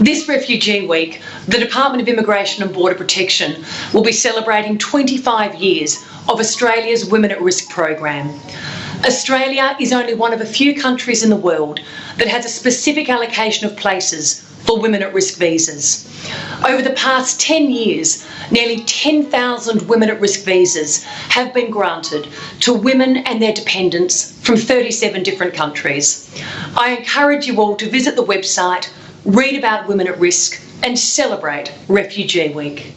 This Refugee Week, the Department of Immigration and Border Protection will be celebrating 25 years of Australia's Women at Risk program. Australia is only one of a few countries in the world that has a specific allocation of places for women at risk visas. Over the past 10 years, nearly 10,000 women at risk visas have been granted to women and their dependents from 37 different countries. I encourage you all to visit the website, read about women at risk and celebrate Refugee Week.